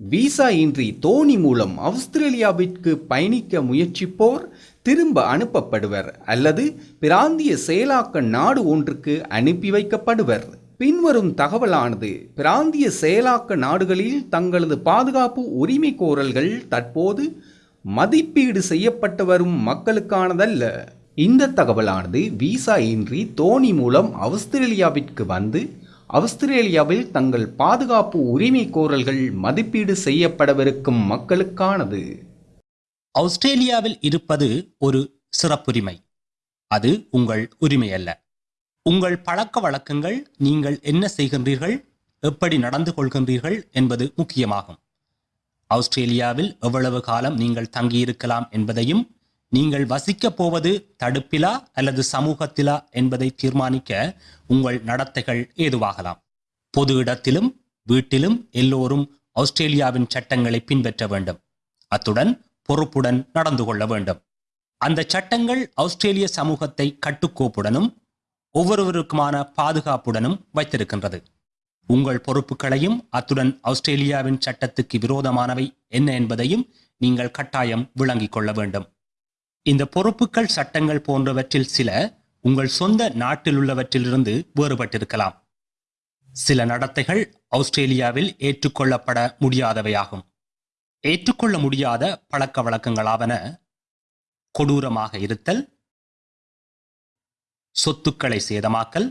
Visa இன்றி தோணி மூலம் ஆஸ்திரேலியாவிற்கு பயணிக்க முயற்சிப்போர் திரும்ப அனுப்பப்படுவர் அல்லது பிராந்திய செயலாக்க நாடு ஒன்றுக்கு அனுப்பி வைக்கப்படுவர். பின்வரும் தகவலானது பிராந்திய செயலாக்க நாடுகளில் தங்களது பாதுகாப்பு உரிமை கோரல்கள் தற்போது மதிப்பீடு செய்யப்பட்டு வரும் மக்களுக்கானதல்ல. இந்த தகவலானது விசா இன்றி தோணி மூலம் ஆஸ்திரேலியாவிற்கு வந்து அவுஸ்திரேலியாவில் தங்கள் பாதுகாப்பு உரிமை கோரல்கள் மதிப்பீடு செய்யப்படவிருக்கும் மக்களுக்கானது. ஆஸ்திரேலியாவில் இருப்பது ஒரு சிறப்புரிமை. அது உங்கள் உரிமை அல்ல. உங்கள் பழக்க வழக்கங்கள் நீங்கள் என்ன செய்கின்றீர்கள் எப்படி நடந்து கொள்கின்றீர்கள் என்பது முக்கியமாகும். ஆஸ்திரேலியாவில் எவ்வளவு காலம் நீங்கள் தங்கியிருக்கலாம் என்பதையும் நீங்கள் வசிக்கப் போவது தடுப்பிலா அல்லது சமூகத்திலா என்பதை தீர்மானிக்க உங்கள் நடத்தைகள் ஏதுவாகலாம். பொது இடத்திலும் வீட்டிலும் எல்லோரும் ஆஸ்திரேலியாவின் சட்டங்களை பின்பற்ற வேண்டும். அத்துடன் பொறுப்புடன் நடந்து கொள்ள வேண்டும். அந்த சட்டங்கள் ஆஸ்திரேலிய சமூகத்தை கட்டுக்கோப்புடனும் ஒவ்வொருவருக்குமான பாதுகாப்புடனும் வைத்திருக்கின்றது. உங்கள் பொறுப்புகளையும் அத்துடன் ஆஸ்திரேலியாவின் சட்டத்துக்கு விரோதமானவை என்ன என்பதையும் நீங்கள் கட்டாயம் விளங்கிக் கொள்ள வேண்டும். இந்த பொறுப்புகள் சட்டங்கள் போன்றவற்றில் சில உங்கள் சொந்த நாட்டில் உள்ளவற்றிலிருந்து வேறுபட்டிருக்கலாம். சில நடத்தைகள் ஆஸ்திரேலியாவில் ஏற்றுக்கொள்ளப்பட முடியாதவையாகும். ஏற்றுக்கொள்ள முடியாத பழக்க வழக்கங்களாவன கொடூரமாக இருத்தல் சொத்துக்களை சேதமாக்கல்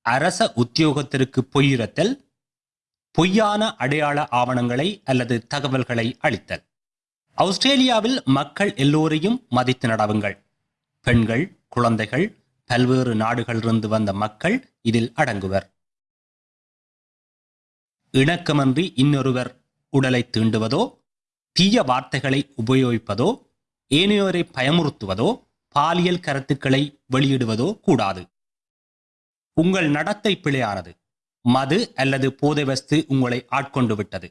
அரச உத்தியோகத்திற்கு பொய்யுறத்தல் பொய்யான அடையாள ஆவணங்களை அல்லது தகவல்களை அளித்தல் ஆஸ்திரேலியாவில் மக்கள் எல்லோரையும் மதித்து நடவுங்கள். பெண்கள் குழந்தைகள் பல்வேறு நாடுகளிலிருந்து வந்த மக்கள் இதில் அடங்குவர். இணக்கமன்றி இன்னொருவர் உடலை தீண்டுவதோ தீய வார்த்தைகளை உபயோகிப்பதோ ஏனையோரை பயமுறுத்துவதோ பாலியல் கருத்துக்களை வெளியிடுவதோ கூடாது. உங்கள் நடத்தை பிழையானது. மது அல்லது போதை வஸ்து உங்களை ஆட்கொண்டு விட்டது.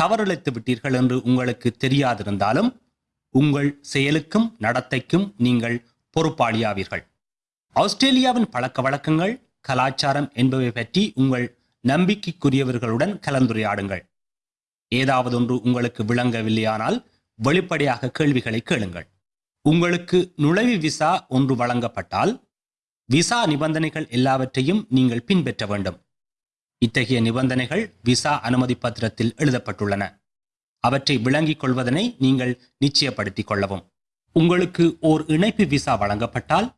தவறிழைத்து விட்டீர்கள் என்று உங்களுக்கு தெரியாதிருந்தாலும் உங்கள் செயலுக்கும் நடத்தைக்கும் நீங்கள் பொறுப்பாளியாவீர்கள். ஆஸ்திரேலியாவின் பழக்க வழக்கங்கள் கலாச்சாரம் என்பவை பற்றி உங்கள் நம்பிக்கைக்குரியவர்களுடன் கலந்துரையாடுங்கள். ஏதாவது ஒன்று உங்களுக்கு விளங்கவில்லையானால் வெளிப்படையாக கேள்விகளை கேளுங்கள். உங்களுக்கு நுழைவு விசா ஒன்று வழங்கப்பட்டால் விசா நிபந்தனைகள் எல்லாவற்றையும் நீங்கள் பின்பற்ற வேண்டும். இத்தகைய நிபந்தனைகள் விசா அனுமதி பத்திரத்தில் எழுதப்பட்டுள்ளன. அவற்றை விளங்கிக் கொள்வதனை நீங்கள் நிச்சயப்படுத்திக் கொள்ளவும். உங்களுக்கு ஓர் இணைப்பு விசா வழங்கப்பட்டால்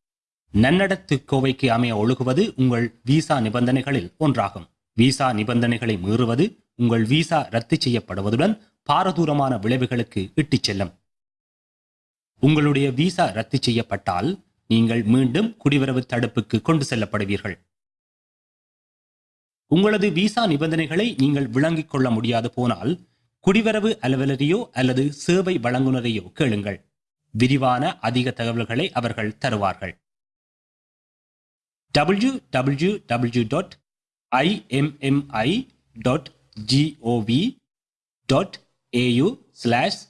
நன்னடத்து கோவைக்கு அமைய ஒழுகுவது உங்கள் விசா நிபந்தனைகளில் ஒன்றாகும். விசா நிபந்தனைகளை மீறுவது உங்கள் விசா ரத்து செய்யப்படுவதுடன் பாரதூரமான விளைவுகளுக்கு இட்டுச் செல்லும். உங்களுடைய விசா ரத்து செய்யப்பட்டால் நீங்கள் மீண்டும் குடிவரவு தடுப்புக்கு கொண்டு செல்லப்படுவீர்கள். உங்களது விசா நிபந்தனைகளை நீங்கள் விளங்கிக் கொள்ள முடியாது போனால் குடிவரவு அலுவலரையோ அல்லது சேவை வழங்குனரையோ கேளுங்கள். விரிவான அதிக தகவல்களை அவர்கள் தருவார்கள். W W W dot IMMI dot GOV dot AU slash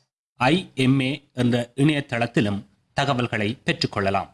IMA என்ற இணையதளத்திலும் தகவல்களை பெற்றுக்கொள்ளலாம்